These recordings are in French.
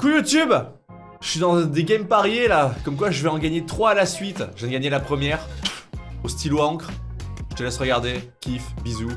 Coucou YouTube Je suis dans des games pariés là, comme quoi je vais en gagner 3 à la suite. Je viens de gagner la première, au stylo encre. Je te laisse regarder, kiff, bisous.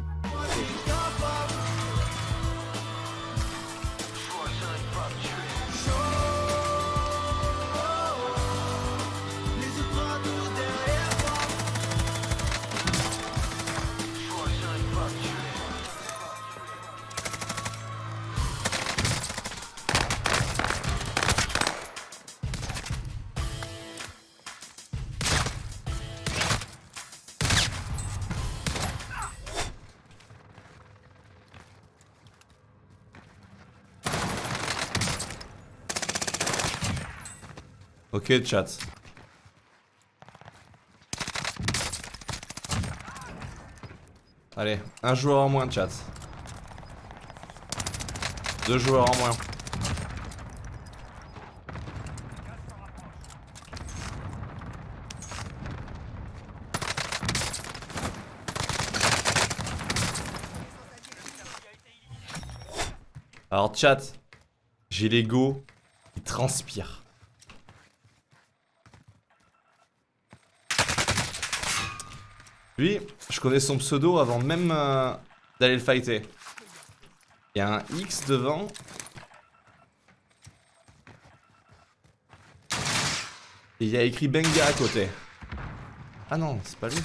Ok chat. Allez, un joueur en moins chat. Deux joueurs en moins. Alors chat, j'ai l'ego qui transpire. Lui, je connais son pseudo avant même euh, d'aller le fighter. Il y a un X devant. Et il y a écrit Benga à côté. Ah non, c'est pas lui.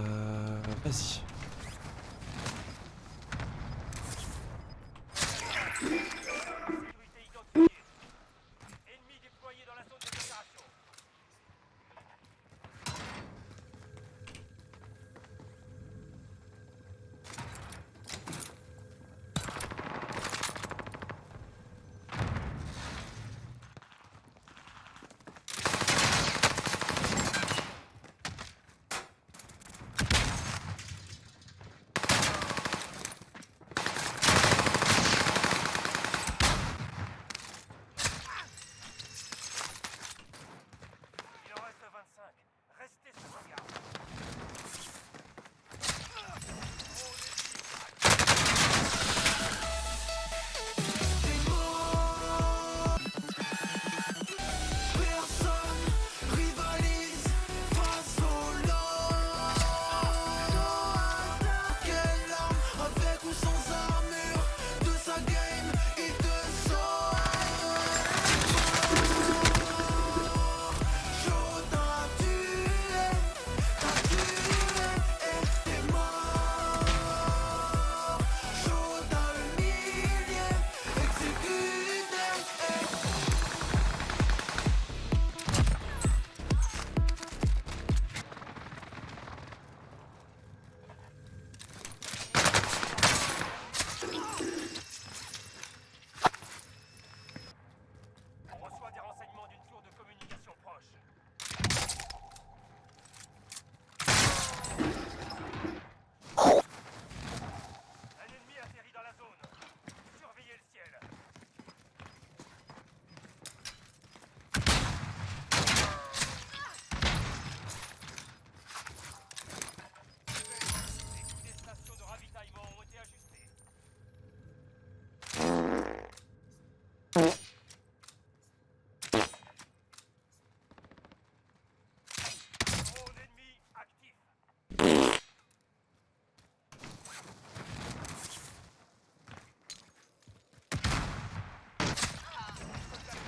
Euh, Vas-y.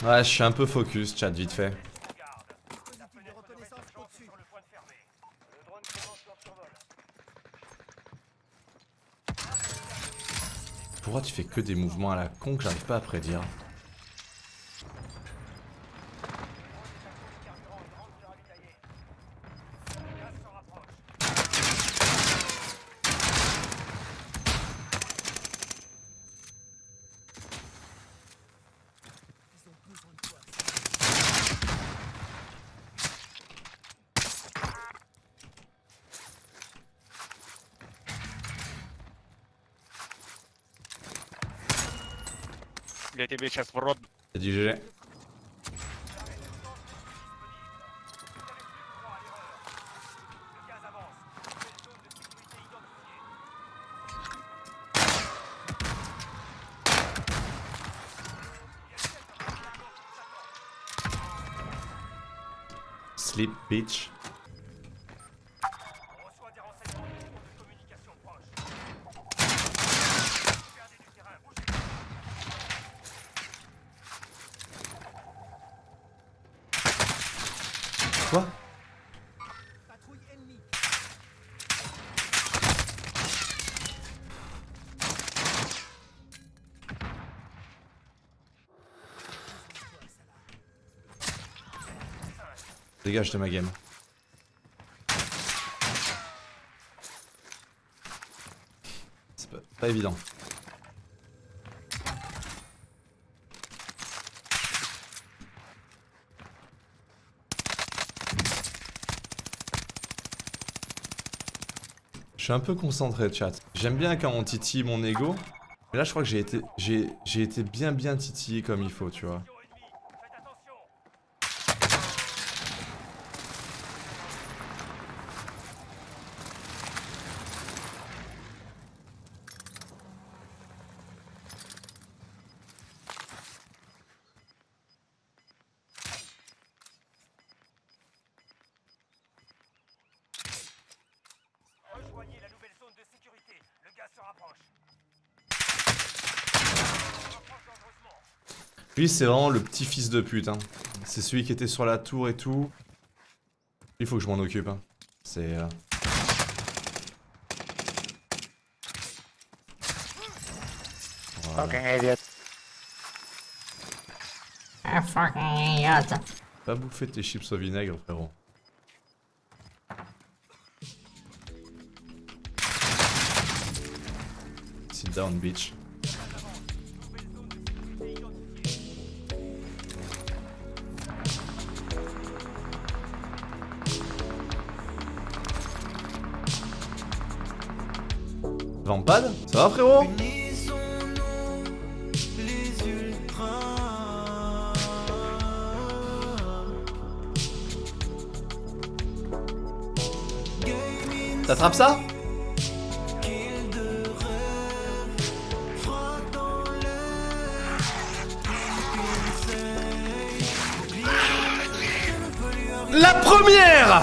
Ouais, je suis un peu focus, chat, vite fait. Pourquoi tu fais que des mouvements à la con que j'arrive pas à prédire? я тебе сейчас в рот... Sleep bitch. Dégage de ma game. C'est pas, pas évident. Je suis un peu concentré, chat. J'aime bien quand on titille mon ego. Mais là, je crois que j'ai été, j'ai, j'ai été bien bien titillé comme il faut, tu vois. Lui, c'est vraiment le petit fils de pute. Hein. C'est celui qui était sur la tour et tout. Il faut que je m'en occupe. Hein. C'est. euh, Voilà. Fucking idiot. A fucking idiot. Pas bouffer tes chips au vinaigre, frérot. Sit down, bitch. Ça va, frérot T'attrapes ça. La première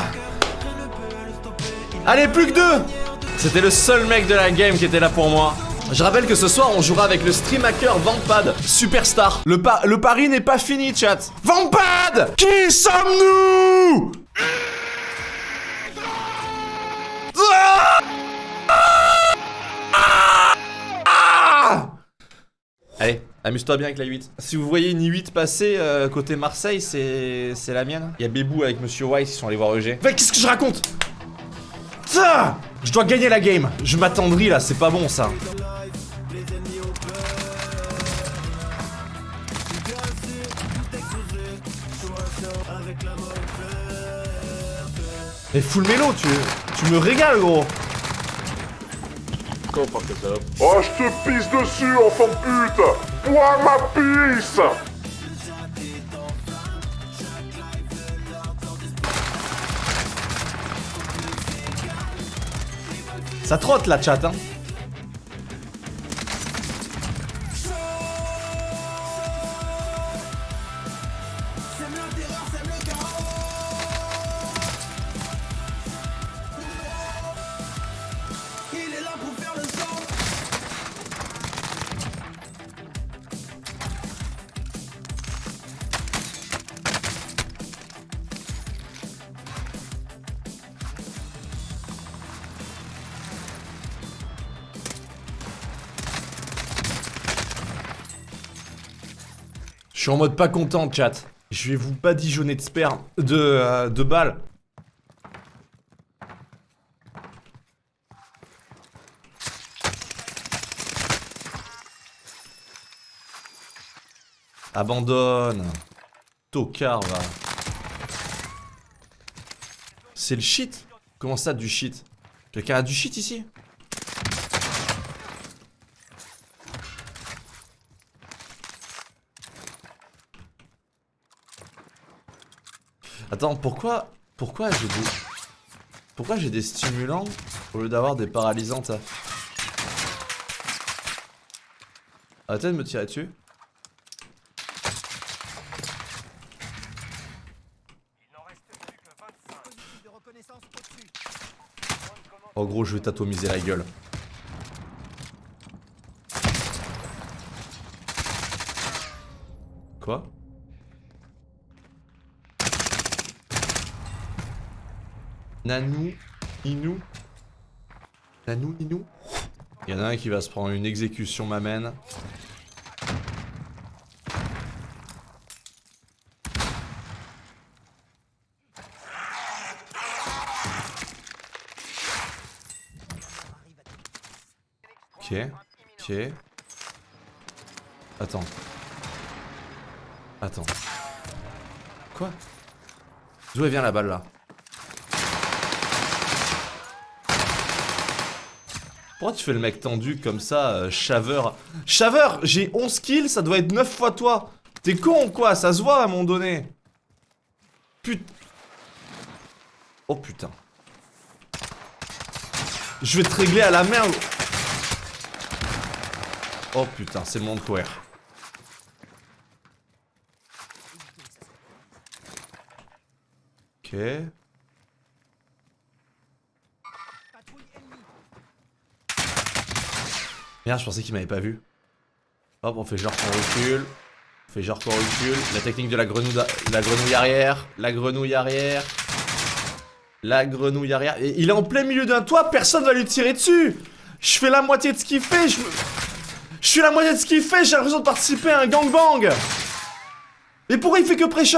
Allez, plus que deux C'était le seul mec de la game qui était là pour moi. Je rappelle que ce soir, on jouera avec le stream hacker Vampad, superstar. Le, le pari n'est pas fini, chat. Vampad Qui sommes-nous? Allez, amuse-toi bien avec la 8. Si vous voyez une 8 passer euh, côté Marseille, c'est la mienne. Il y a Bébou avec Monsieur White qui sont allés voir EG. Mais qu'est-ce que je raconte? Ça Je dois gagner la game. Je m'attendris là, c'est pas bon ça. Mais full mélo, tu, tu me régales gros. Oh, je te pisse dessus, enfant de pute Bois ma pisse Ça trotte la chat hein. Je suis en mode pas content, chat. Je vais vous badigeonner de sperme, de, euh, de balles. Abandonne. Tocard, va. C'est le shit? Comment ça, du shit? Quelqu'un a du shit ici? Attends, pourquoi... Pourquoi j'ai des... Pourquoi j'ai des stimulants au lieu d'avoir des paralysantes Arrêtez de me tirer dessus. En gros, je vais t'atomiser la gueule. Quoi? Nanou, Inou Nanou, Inou Il y en a un qui va se prendre une exécution m'amène. Ok, ok. Attends. Attends. Quoi? D'où elle vient la balle là? Pourquoi tu fais le mec tendu comme ça, euh, chaveur Chaveur J'ai 11 kills, ça doit être 9 fois toi T'es con ou quoi Ça se voit à un moment donné Put... Oh putain. Je vais te régler à la merde Oh putain, c'est le monde courir. Ok. Je pensais qu'il m'avait pas vu. Hop, on fait genre qu'on recule. On fait genre qu'on recule. La technique de la grenouille, la grenouille arrière. La grenouille arrière. La grenouille arrière. Et il est en plein milieu d'un toit, personne va lui tirer dessus. Je fais la moitié de ce qu'il fait. Je, je suis la moitié de ce qu'il fait. J'ai l'impression de participer à un gangbang. Mais pourquoi il fait que pré-shot?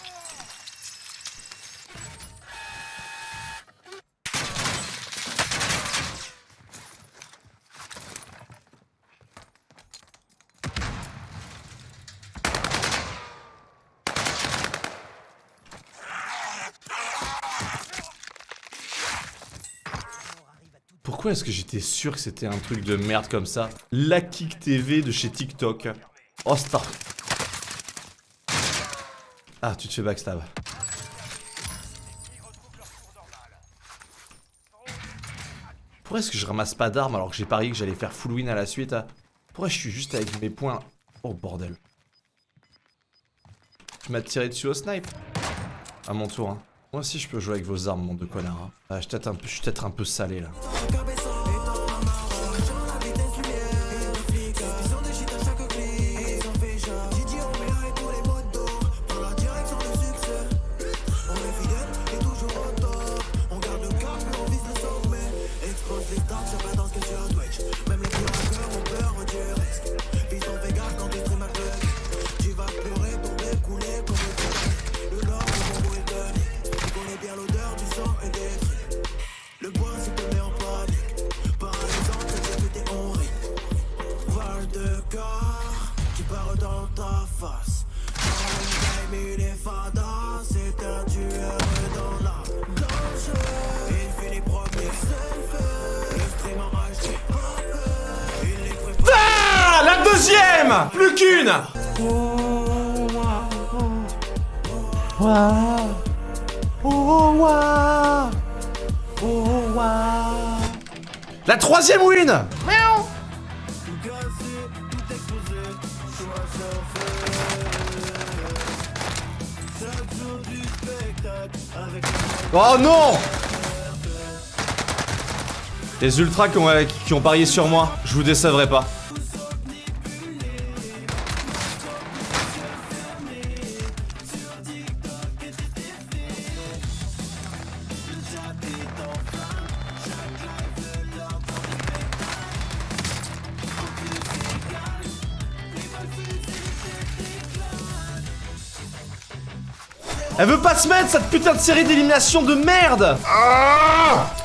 Pourquoi est-ce que j'étais sûr que c'était un truc de merde comme ça La Kick TV de chez TikTok. Oh, star. Ah, tu te fais backstab. Pourquoi est-ce que je ramasse pas d'armes alors que j'ai parié que j'allais faire full win à la suite hein Pourquoi je suis juste avec mes points Oh bordel. Tu m'as tiré dessus au snipe À mon tour. Hein. Moi aussi je peux jouer avec vos armes, mon de connard. hein. Ah, je suis peut-être un, peu- je suis peut-être un peu salé là. Plus qu'une. La troisième win. Oh non. Les ultras qui ont, euh, qui ont parié sur moi, je vous décevrai pas. Elle veut pas se mettre cette putain de série d'élimination de merde.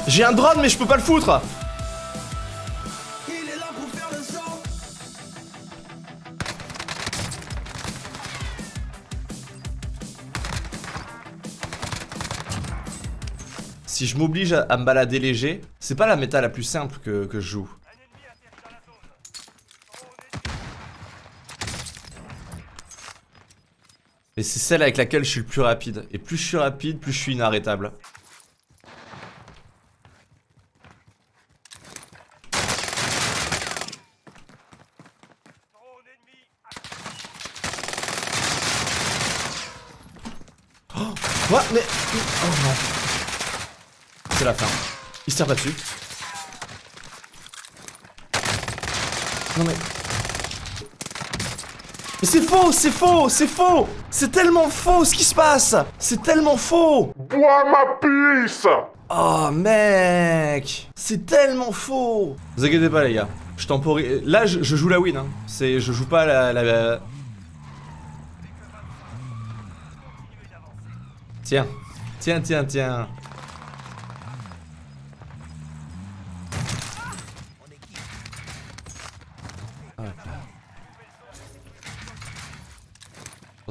J'ai un drone mais je peux pas le foutre. Si je m'oblige à, à me balader léger, c'est pas la méta la plus simple que, que je joue. Et c'est celle avec laquelle je suis le plus rapide. Et plus je suis rapide, plus je suis inarrêtable. Ennemi Quoi Mais... Oh non. C'est la fin. Il se tire pas dessus. Non mais... C'est faux, c'est faux, c'est faux C'est tellement faux ce qui se passe C'est tellement faux Bois ma pisse Oh mec C'est tellement faux Vous inquiétez pas les gars. Je temporise... Là je, je joue la win hein. C'est... Je joue pas la... la- la- Tiens. Tiens, tiens, tiens.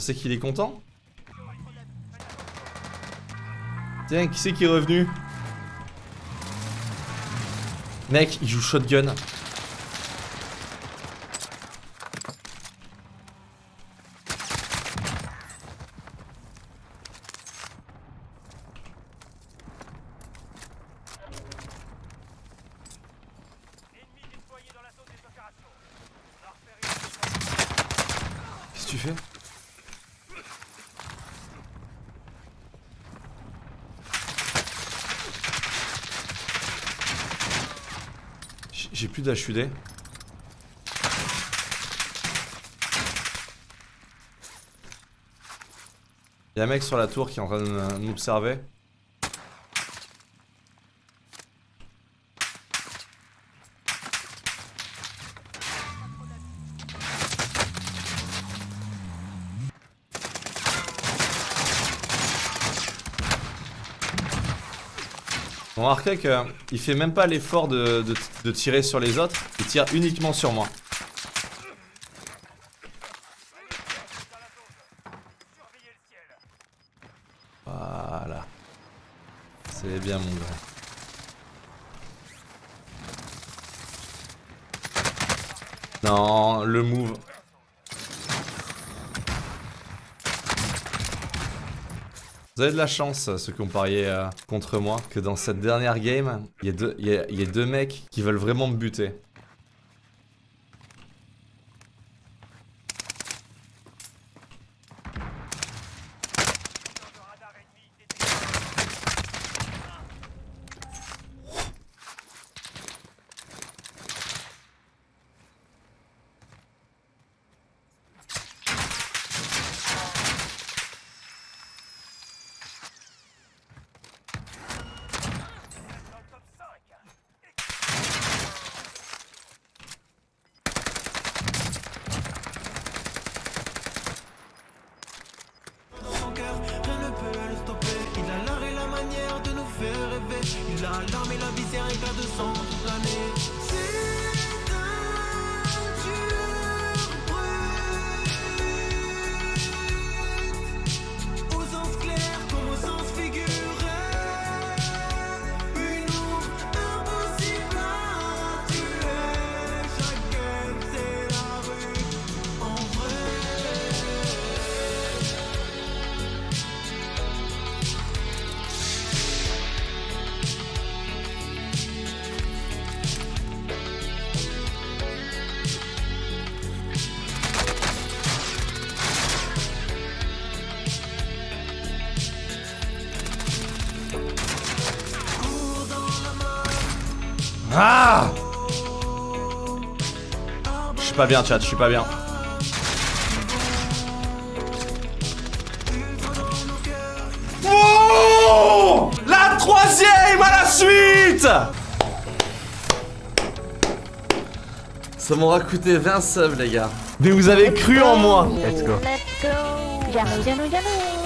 Pensez qu'il est content Tiens, qui c'est qui est revenu? Mec, il joue shotgun. Ennemi déployé dans la zone des opérations. On a repéré Qu'est-ce que tu fais Plus d'HUD. Y'a un mec sur la tour qui est en train de euh, m'observer. On remarquait qu'il fait même pas l'effort de, tirer sur les autres, il tire uniquement sur moi. Voilà. C'est bien mon gars. Non, le move. Vous avez de la chance, ceux qui ont parié euh, contre moi, que dans cette dernière game, il y, y deux mecs qui veulent vraiment me buter. Suis pas bien, chat, je suis pas bien. Oh La troisième à la suite Ça m'aura coûté 20 subs, les gars. Mais vous avez cru en moi Let's go. Jano, jano, jano.